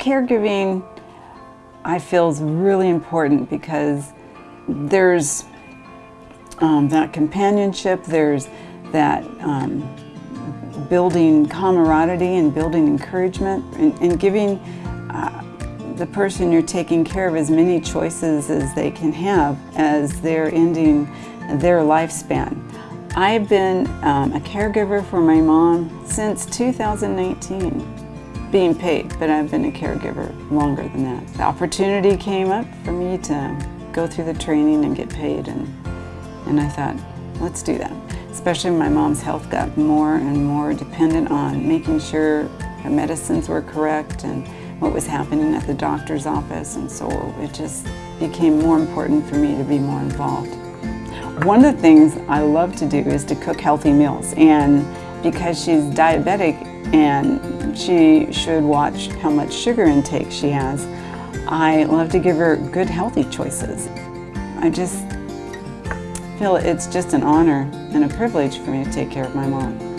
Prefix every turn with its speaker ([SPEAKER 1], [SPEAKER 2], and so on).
[SPEAKER 1] caregiving, I feel is really important because there's um, that companionship, there's that um, building camaraderie and building encouragement and, and giving uh, the person you're taking care of as many choices as they can have as they're ending their lifespan. I've been um, a caregiver for my mom since 2019 being paid, but I've been a caregiver longer than that. The opportunity came up for me to go through the training and get paid, and, and I thought, let's do that. Especially my mom's health got more and more dependent on making sure her medicines were correct and what was happening at the doctor's office, and so it just became more important for me to be more involved. One of the things I love to do is to cook healthy meals, and because she's diabetic and she should watch how much sugar intake she has, I love to give her good healthy choices. I just feel it's just an honor and a privilege for me to take care of my mom.